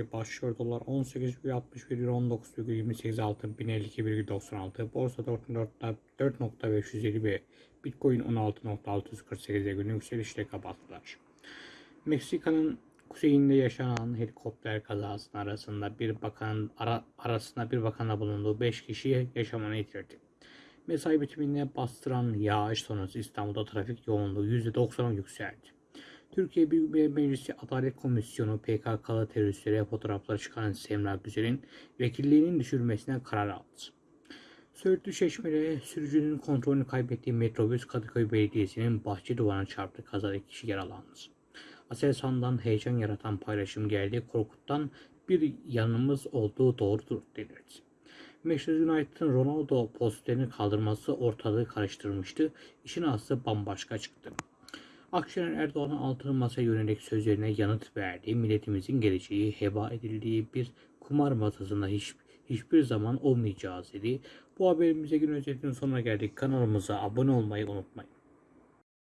market başlıyor. Dolar 18,61 euro 19,28 altın 1052,96 borsa 4.550 Bitcoin 16.648'e günü yükselişle kapattılar. Meksika'nın kuzeyinde yaşanan helikopter kazasının arasında bir bakan ara, arasında bir bakanla bulunduğu 5 kişi yaşamını yitirdi. Mesai bitiminde bastıran yağış sonrası İstanbul'da trafik yoğunluğu %90'a yükseldi. Türkiye Büyük Meclisi Adalet Komisyonu PKK'lı teröristlere fotoğrafları çıkaran Semra Güzel'in vekilliğinin düşürülmesine karar aldı. Söğütlü Çeşme'de sürücünün kontrolünü kaybettiği metrobüs Kadıköy Belediyesi'nin bahçe duvarına çarptı. Kazada kişi yaralandı. Aselsan'dan heyecan yaratan paylaşım geldi. Korkut'tan bir yanımız olduğu doğrudur denildi. Manchester United'ın Ronaldo posterini kaldırması ortalığı karıştırmıştı. İşin aslı bambaşka çıktı. Akşener Erdoğan'ın altın masaya yönelik sözlerine yanıt verdi. Milletimizin geleceği heba edildiği bir kumar masasında hiç, hiçbir zaman olmayacağız dedi. Bu haberimize gün özetinin sonuna geldik. Kanalımıza abone olmayı unutmayın.